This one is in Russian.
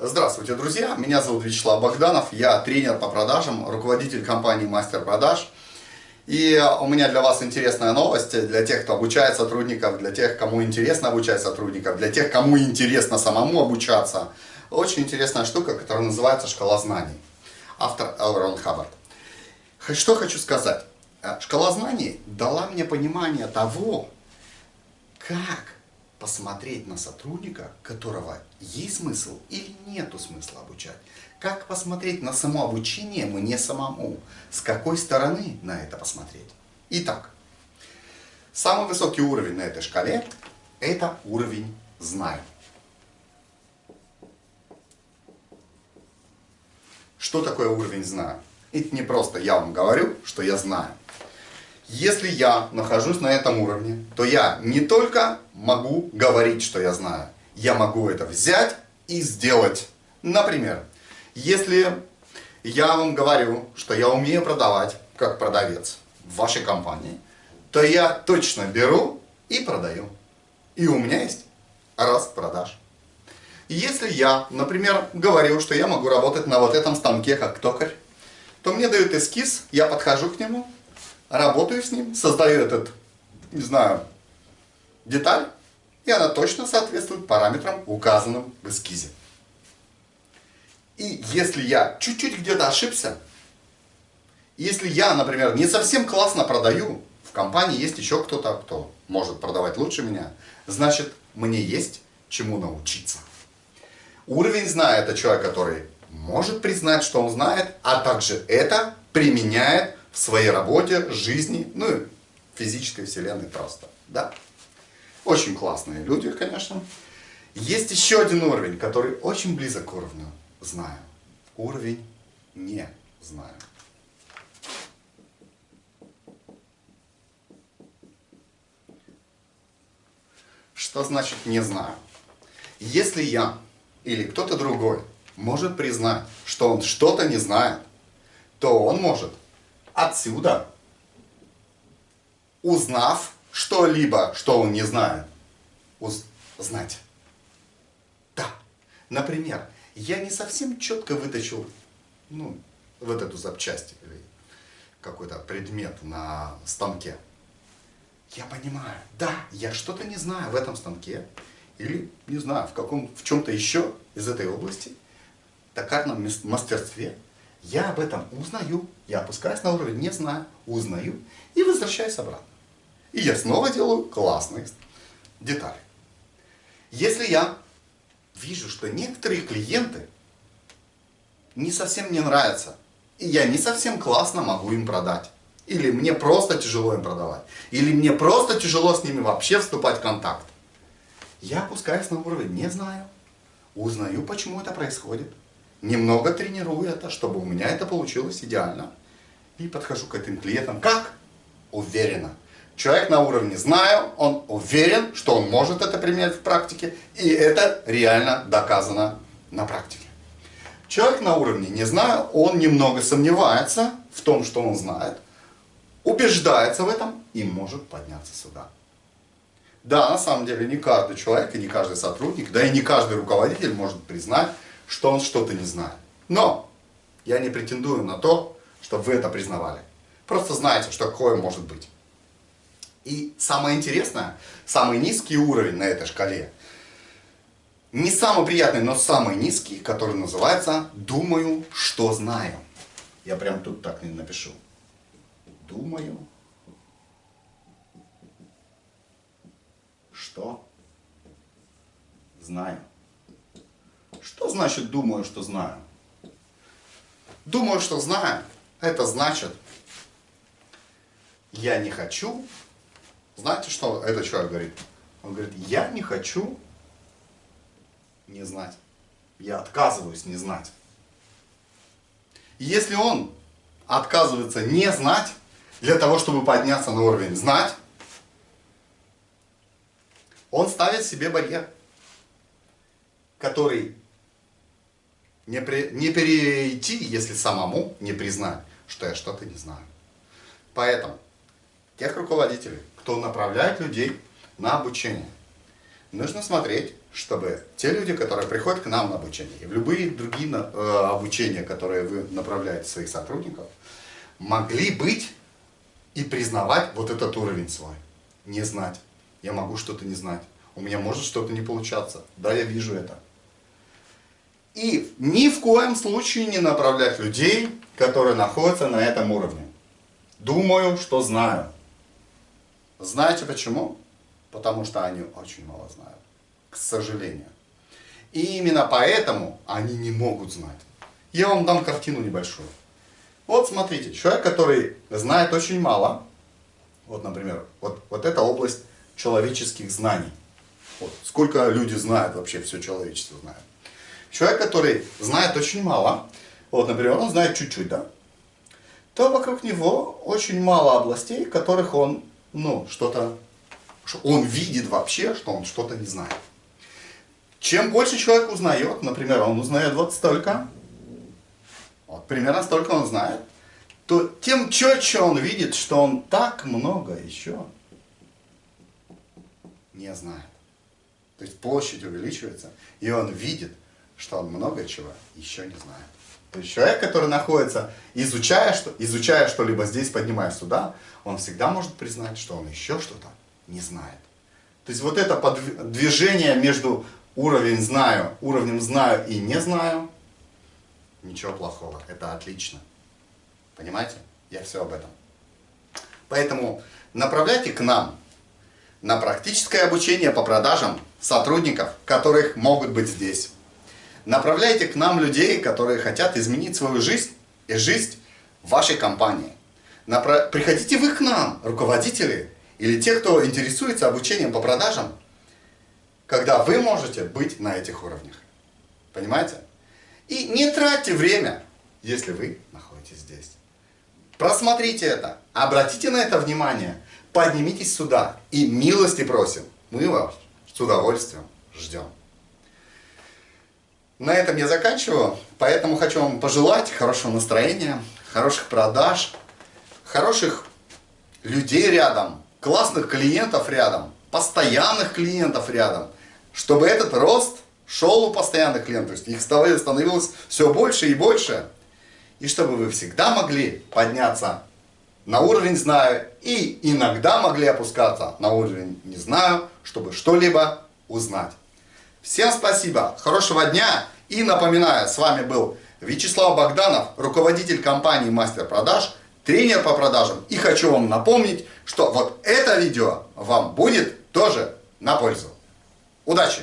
Здравствуйте, друзья! Меня зовут Вячеслав Богданов, я тренер по продажам, руководитель компании Мастер Продаж. И у меня для вас интересная новость, для тех, кто обучает сотрудников, для тех, кому интересно обучать сотрудников, для тех, кому интересно самому обучаться. Очень интересная штука, которая называется «Шкала знаний». Автор Элрон Хаббард. Что хочу сказать. Шкала знаний дала мне понимание того, как посмотреть на сотрудника, которого есть смысл или нету смысла обучать. Как посмотреть на само обучение мне самому. С какой стороны на это посмотреть. Итак, самый высокий уровень на этой шкале – это уровень знаний. Что такое уровень знаю? Это не просто я вам говорю, что я знаю. Если я нахожусь на этом уровне, то я не только могу говорить, что я знаю, я могу это взять и сделать. Например, если я вам говорю, что я умею продавать, как продавец в вашей компании, то я точно беру и продаю. И у меня есть рост продаж. Если я, например, говорю, что я могу работать на вот этом станке как токарь, то мне дают эскиз, я подхожу к нему, работаю с ним, создаю этот, не знаю, деталь, и она точно соответствует параметрам, указанным в эскизе. И если я чуть-чуть где-то ошибся, если я, например, не совсем классно продаю, в компании есть еще кто-то, кто может продавать лучше меня, значит, мне есть чему научиться. Уровень знает это человек, который может признать, что он знает, а также это применяет в своей работе, жизни, ну и физической вселенной просто. Да? Очень классные люди, конечно. Есть еще один уровень, который очень близок к уровню знаю. Уровень не знаю. Что значит не знаю? Если я или кто-то другой может признать, что он что-то не знает, то он может отсюда, узнав что-либо, что он не знает, узнать. Да, например, я не совсем четко вытащил ну, вот эту запчасть или какой-то предмет на станке. Я понимаю, да, я что-то не знаю в этом станке, или, не знаю, в, каком, в чем-то еще из этой области, токарном мастерстве, я об этом узнаю, я опускаюсь на уровень, не знаю, узнаю и возвращаюсь обратно. И я снова делаю классные детали. Если я вижу, что некоторые клиенты не совсем мне нравятся, и я не совсем классно могу им продать, или мне просто тяжело им продавать, или мне просто тяжело с ними вообще вступать в контакт, я опускаюсь на уровень, не знаю, узнаю, почему это происходит, немного тренирую это, чтобы у меня это получилось идеально. И подхожу к этим клиентам как? Уверенно. Человек на уровне знаю, он уверен, что он может это применять в практике, и это реально доказано на практике. Человек на уровне не знаю, он немного сомневается в том, что он знает, убеждается в этом и может подняться сюда. Да, на самом деле не каждый человек и не каждый сотрудник, да и не каждый руководитель может признать, что он что-то не знает. Но я не претендую на то, чтобы вы это признавали. Просто знайте, что такое может быть. И самое интересное, самый низкий уровень на этой шкале, не самый приятный, но самый низкий, который называется «думаю, что знаю». Я прям тут так не напишу. Думаю, что знаю. Что значит думаю, что знаю? Думаю, что знаю, это значит, я не хочу. Знаете, что этот человек говорит? Он говорит, я не хочу не знать. Я отказываюсь не знать. если он отказывается не знать, для того, чтобы подняться на уровень знать, он ставит себе барьер, который не, при, не перейти, если самому не признать, что я что-то не знаю. Поэтому тех руководителей, кто направляет людей на обучение, нужно смотреть, чтобы те люди, которые приходят к нам на обучение, и в любые другие э, обучения, которые вы направляете своих сотрудников, могли быть и признавать вот этот уровень свой. Не знать. Я могу что-то не знать. У меня может что-то не получаться. Да, я вижу это. И ни в коем случае не направлять людей, которые находятся на этом уровне. Думаю, что знаю. Знаете почему? Потому что они очень мало знают. К сожалению. И именно поэтому они не могут знать. Я вам дам картину небольшую. Вот смотрите, человек, который знает очень мало, вот, например, вот, вот эта область человеческих знаний. Вот, сколько люди знают вообще, все человечество знает. Человек, который знает очень мало, вот, например, он знает чуть-чуть, да, то вокруг него очень мало областей, которых он, ну, что-то, он видит вообще, что он что-то не знает. Чем больше человек узнает, например, он узнает вот столько, вот примерно столько он знает, то тем четче он видит, что он так много еще не знает. То есть площадь увеличивается, и он видит, что он много чего еще не знает. То есть человек, который находится, изучая, что, изучая что-либо здесь, поднимаясь сюда, он всегда может признать, что он еще что-то не знает. То есть вот это движение между уровень знаю, уровнем знаю и не знаю, ничего плохого, это отлично. Понимаете? Я все об этом. Поэтому направляйте к нам на практическое обучение по продажам сотрудников, которых могут быть здесь. Направляйте к нам людей, которые хотят изменить свою жизнь и жизнь вашей компании. Напра... Приходите вы к нам, руководители, или те, кто интересуется обучением по продажам, когда вы можете быть на этих уровнях. Понимаете? И не тратьте время, если вы находитесь здесь. Просмотрите это, обратите на это внимание, поднимитесь сюда и милости просим. Мы вас с удовольствием ждем. На этом я заканчиваю, поэтому хочу вам пожелать хорошего настроения, хороших продаж, хороших людей рядом, классных клиентов рядом, постоянных клиентов рядом, чтобы этот рост шел у постоянных клиентов, их становилось все больше и больше, и чтобы вы всегда могли подняться на уровень «знаю» и иногда могли опускаться на уровень «не знаю», чтобы что-либо узнать. Всем спасибо, хорошего дня и напоминаю, с вами был Вячеслав Богданов, руководитель компании Мастер Продаж, тренер по продажам. И хочу вам напомнить, что вот это видео вам будет тоже на пользу. Удачи!